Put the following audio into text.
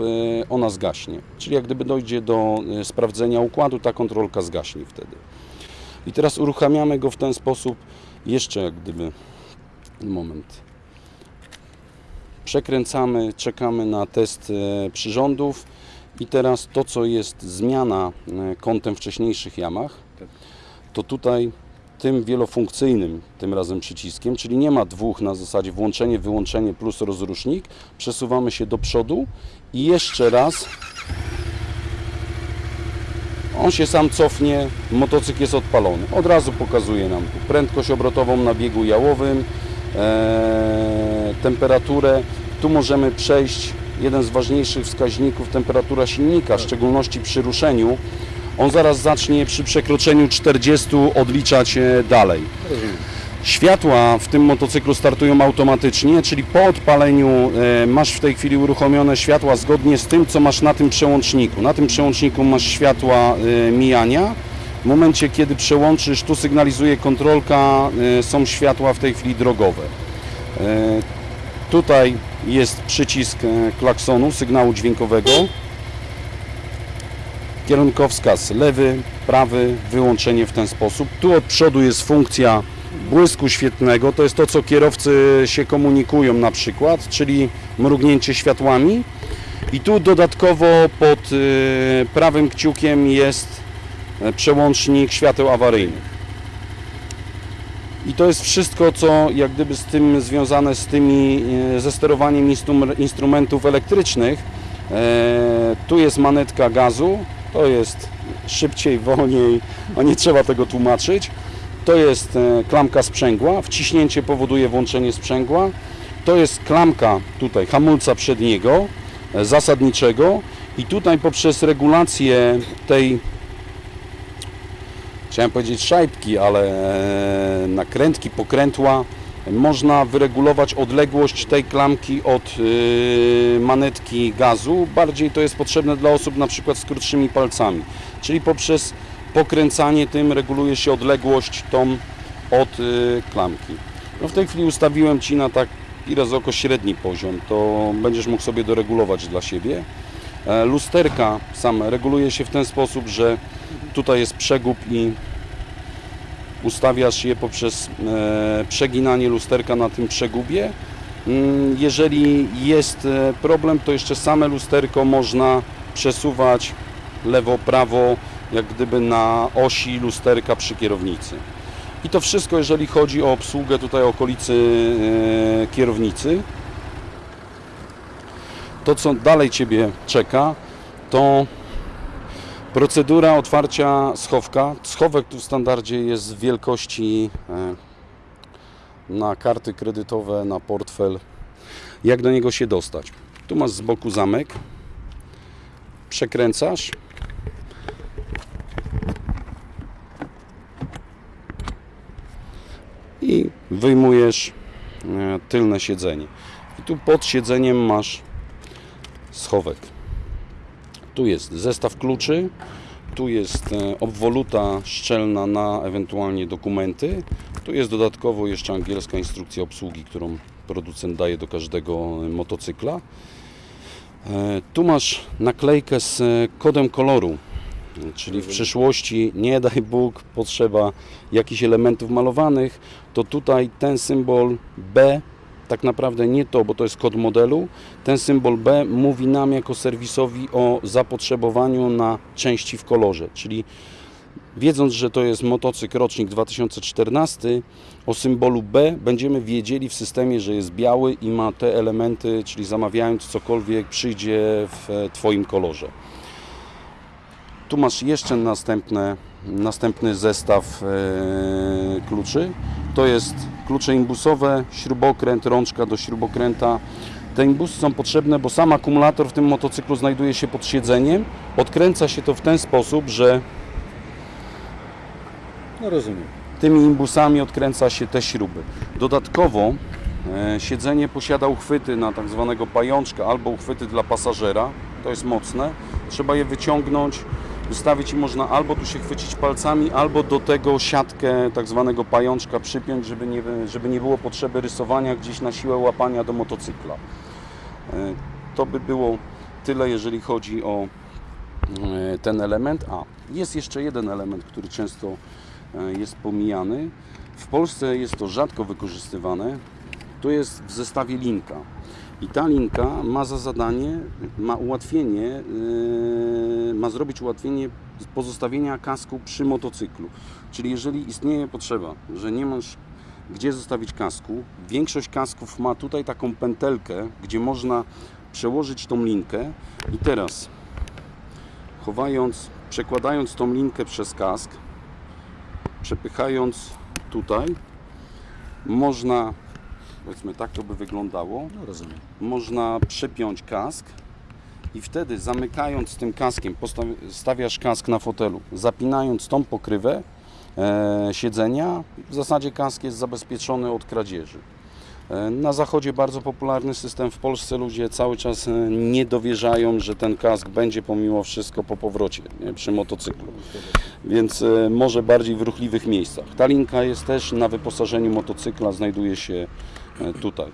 e, ona zgaśnie. Czyli jak gdyby dojdzie do e, sprawdzenia układu, ta kontrolka zgaśnie wtedy. I teraz uruchamiamy go w ten sposób, jeszcze jak gdyby, moment, przekręcamy, czekamy na test e, przyrządów i teraz to, co jest zmiana kątem wcześniejszych jamach, to tutaj tym wielofunkcyjnym, tym razem przyciskiem, czyli nie ma dwóch na zasadzie włączenie, wyłączenie plus rozrusznik, przesuwamy się do przodu i jeszcze raz on się sam cofnie, motocykl jest odpalony. Od razu pokazuje nam tu prędkość obrotową na biegu jałowym, e, temperaturę. Tu możemy przejść, jeden z ważniejszych wskaźników, temperatura silnika, w szczególności przy ruszeniu. On zaraz zacznie przy przekroczeniu 40 odliczać e, dalej. Światła w tym motocyklu startują automatycznie, czyli po odpaleniu e, masz w tej chwili uruchomione światła zgodnie z tym, co masz na tym przełączniku. Na tym przełączniku masz światła e, mijania. W momencie, kiedy przełączysz, tu sygnalizuje kontrolka, są światła w tej chwili drogowe. Tutaj jest przycisk klaksonu, sygnału dźwiękowego. Kierunkowskaz lewy, prawy, wyłączenie w ten sposób. Tu od przodu jest funkcja błysku świetnego, to jest to, co kierowcy się komunikują na przykład, czyli mrugnięcie światłami. I tu dodatkowo pod y, prawym kciukiem jest e, przełącznik świateł awaryjnych. I to jest wszystko, co jak gdyby z tym związane z tymi, e, ze sterowaniem instrum- instrumentów elektrycznych. E, tu jest manetka gazu, to jest szybciej, wolniej, a nie trzeba tego tłumaczyć. To jest e, klamka sprzęgła, wciśnięcie powoduje włączenie sprzęgła. To jest klamka tutaj hamulca przedniego, e, zasadniczego i tutaj poprzez regulację tej chciałem powiedzieć szajbki, ale e, nakrętki, pokrętła można wyregulować odległość tej klamki od y, manetki gazu. Bardziej to jest potrzebne dla osób na przykład z krótszymi palcami. Czyli poprzez pokręcanie tym reguluje się odległość tą od y, klamki. No w tej chwili ustawiłem Ci na taki raz oko średni poziom, to będziesz mógł sobie doregulować dla siebie. E, Lusterka same reguluje się w ten sposób, że tutaj jest przegub i ustawiasz je poprzez e, przeginanie lusterka na tym przegubie. Mm, Jeżeli jest e, problem, to jeszcze same lusterko można przesuwać lewo, prawo, jak gdyby na osi lusterka przy kierownicy. I to wszystko, jeżeli chodzi o obsługę tutaj okolicy e, kierownicy. To, co dalej Ciebie czeka, to Procedura otwarcia schowka. Schowek tu w standardzie jest w wielkości e, na karty kredytowe, na portfel. Jak do niego się dostać? Tu masz z boku zamek. Przekręcasz. I wyjmujesz e, tylne siedzenie. I tu pod siedzeniem masz schowek. Tu jest zestaw kluczy, tu jest e, obwoluta szczelna na ewentualnie dokumenty. Tu jest dodatkowo jeszcze angielska instrukcja obsługi, którą producent daje do każdego e, motocykla. E, Tu masz naklejkę z kodem koloru, czyli w przyszłości, nie daj Bóg, potrzeba jakichś elementów malowanych, to tutaj ten symbol B tak naprawdę nie to, bo to jest kod modelu. Ten symbol B mówi nam jako serwisowi o zapotrzebowaniu na części w kolorze, czyli wiedząc, że to jest motocykl rocznik 2014, o symbolu B będziemy wiedzieli w systemie, że jest biały i ma te elementy, czyli zamawiając cokolwiek przyjdzie w e, Twoim kolorze. Tu masz jeszcze następne, następny zestaw e, kluczy. To jest klucze imbusowe, śrubokręt, rączka do śrubokręta. Te imbusy są potrzebne, bo sam akumulator w tym motocyklu znajduje się pod siedzeniem. Odkręca się to w ten sposób, że No rozumiem. tymi imbusami odkręca się te śruby. Dodatkowo e, siedzenie posiada uchwyty na tak zwanego pajączka albo uchwyty dla pasażera. To jest mocne. Trzeba je wyciągnąć, wystawić i można albo tu się chwycić palcami, albo do tego siatkę tak zwanego pajączka przypiąć, żeby nie, żeby nie było potrzeby rysowania gdzieś na siłę łapania do motocykla. E, To by było tyle jeżeli chodzi o e, ten element. A, jest jeszcze jeden element, który często e, jest pomijany. W Polsce jest to rzadko wykorzystywane. To jest w zestawie linka. I ta linka ma za zadanie, ma ułatwienie, yy, ma zrobić ułatwienie pozostawienia kasku przy motocyklu. Czyli jeżeli istnieje potrzeba, że nie masz gdzie zostawić kasku, większość kasków ma tutaj taką pętelkę, gdzie można przełożyć tą linkę i teraz chowając, przekładając tą linkę przez kask, przepychając tutaj, można, powiedzmy tak to by wyglądało, No rozumiem. można przepiąć kask i wtedy zamykając tym kaskiem, stawiasz kask na fotelu, zapinając tą pokrywę e, siedzenia, w zasadzie kask jest zabezpieczony od kradzieży. E, Na zachodzie bardzo popularny system, w Polsce ludzie cały czas e, nie dowierzają, że ten kask będzie pomimo wszystko po powrocie nie, przy motocyklu, więc e, może bardziej w ruchliwych miejscach. Ta linka jest też na wyposażeniu motocykla, znajduje się tutaj.